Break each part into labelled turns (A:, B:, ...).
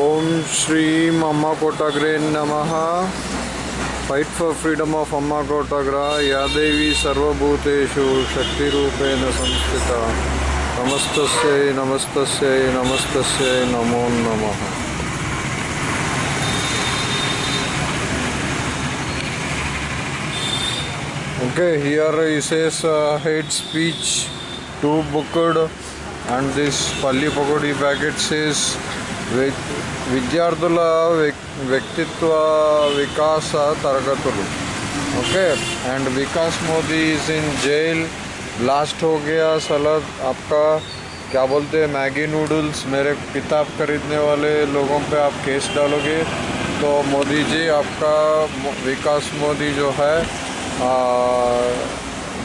A: ओम श्री अम्मा कोटाग्रे नम। Fight for freedom of Amma कोटाग्रा या देवी सर्वभूतेषु शक्तिरूपेण संस्थित। नमस्त नमस्त नमस्त नमो नमः। Okay here इसेस head speech to booked and this and पकोड़ी palli pakodi విద్యార్థుల వ్యక్- వ్యక్తిత్వ వికాస తరగతులు okay and Vikas Modi is in jail blast हो गया सलद आपका क्या बोलते हैं मैगी नूडल्स मेरे किताब खरीदने वाले लोगों पे आप केस डालोगे तो मोदी जी आपका मो- विकास मोदी जो है आ,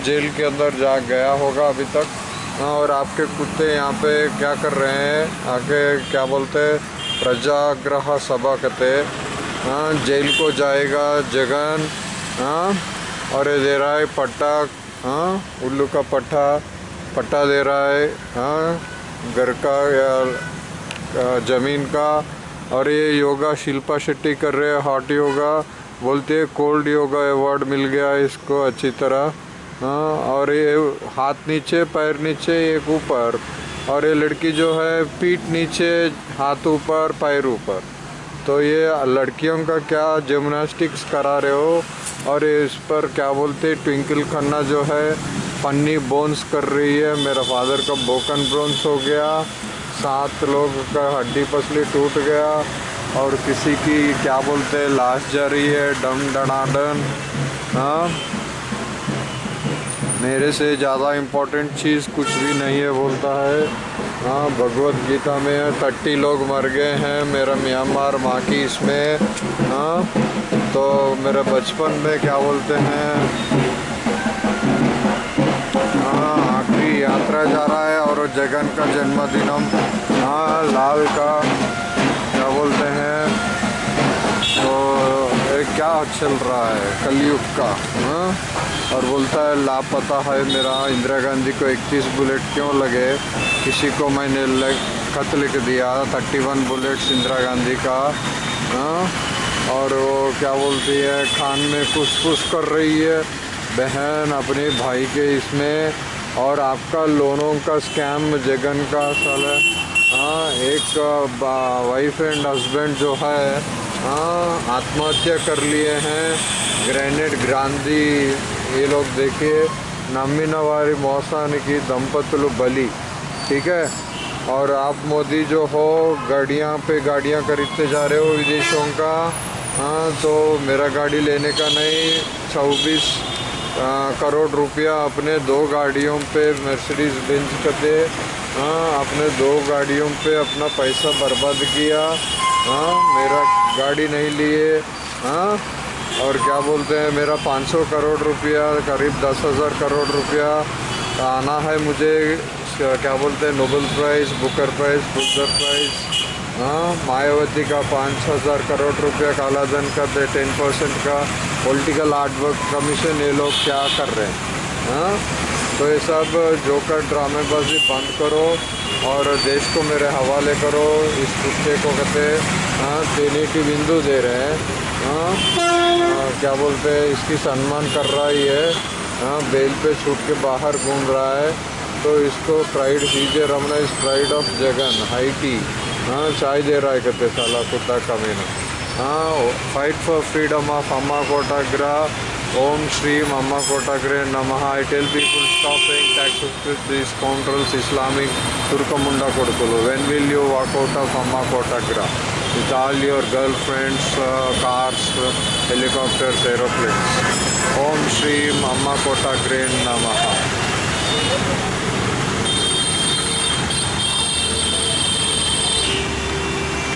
A: जेल के अंदर जा गया होगा अभी तक हाँ, और आपके कुत्ते यहाँ पे क्या कर रहे हैं? आके क्या बोलते हैं? प्रजाग्रह सभा कहते हाँ। जेल को जाएगा जगन। हाँ और ये दे रहा है पट्टा। हाँ उल्लू का पट्टा। पट्टा दे रहा है। हाँ घर का या ज़मीन का। और ये योगा शिल्पा शेट्टी कर रहे हैं हॉट योगा बोलते हैं कोल्ड योगा अवार्ड मिल गया इसको, अच्छी तरह। हाँ और ये हाथ नीचे, पैर नीचे, एक ऊपर। और ये लड़की जो है, पीठ नीचे, हाथ ऊपर, पैर ऊपर। तो ये लड़कियों का क्या जिम्नास्टिक्स करा रहे हो? और ये इस पर क्या बोलते ट्विंकल खन्ना जो है पन्नी बोन्स कर रही है। मेरा फादर का बोकन ब्रोन्स हो गया। सात लोग का हड्डी पसली टूट गया। और किसी की क्या बोलते हैं? लाश जा रही है डम डनाडन हाँ? मेरे से ज़्यादा इम्पोर्टेंट चीज़ कुछ भी नहीं है, बोलता है। हाँ भगवत गीता में थर्टी लोग मर गए हैं, मेरा म्यांमार माँ की इसमें। हाँ तो मेरे बचपन में क्या बोलते हैं? हाँ आखिरी यात्रा जा रहा है और जगन का जन्मदिन। हम हाँ लाल का, क्या बोलते क्या चल रहा है कलयुग का हाँ? और बोलता है लापता है मेरा इंदिरा गांधी को 31 बुलेट क्यों लगे? किसी को मैंने लग, खत लिख दिया 31 बुलेट्स इंदिरा गांधी का हाँ? और वो क्या बोलती है खान में कुछ कुछ कर रही है। बहन अपने भाई के इसमें और आपका लोनों का स्कैम जगन का साल है? हाँ एक वाइफ एंड हस्बैंड जो है हाँ आत्महत्या कर लिए हैं ग्रेनेड गांधी ये लोग देखिए నమ్మిన వారి మోసానికి దంపతులు బలి ठीक है और आप मोदी जो हो गाड़ियाँ पे गाड़ियाँ खरीदते जा रहे हो विदेशों का हाँ तो मेरा गाड़ी लेने का नहीं चौबीस करोड़ रुपया अपने दो गाड़ियों पे मर्सिडीज बेंच करते हाँ अपने दो गाड़ियों पे अपना पैसा बर्बाद किया। हाँ मेरा गाड़ी नहीं लिए। हाँ और क्या बोलते हैं, मेरा 500 करोड़ रुपया, करीब दस हज़ार करोड़ रुपया आना है मुझे। क्या बोलते हैं Nobel prize Booker prize Booker prize हाँ मायावती का पाँच हज़ार करोड़ रुपया कालाधन का, दे टेन परसेंट का। पॉलिटिकल आर्ट वर्क कमीशन ये लोग क्या कर रहे हैं? हाँ तो ये सब जोकर ड्रामेबाजी बंद करो और देश को मेरे हवाले करो। इस कुत्ते को कहते हाँ देने की बिंदु दे रहे हैं। हाँ हाँ, क्या बोलते हैं इसकी सम्मान कर रहा ही है। हाँ बेल पे छूट के बाहर घूम रहा है। तो इसको pride CJ Ramana is pride of Jagan high tea हाँ चाय दे रहा है कहते साला कुत्ता कमीना। हाँ fight for freedom of Amma कोटाग्रा ಓಂ ಶ್ರೀ ಮಮ್ಮ ಕೋಟಾಗ್ರೆ ನಮಃ. I tell people stop paying taxes with these controls Islamic ತುರ್ಕಮುಂಡ ಕೊಡ್ಕಲು when will you walk out of Amma ಕೋಟಾಗ್ರ with all your girl friends cars helicopters aeroplanes Om Shri ಮಮ್ಮ ಕೋಟಾಗ್ರೆ ನಮಃ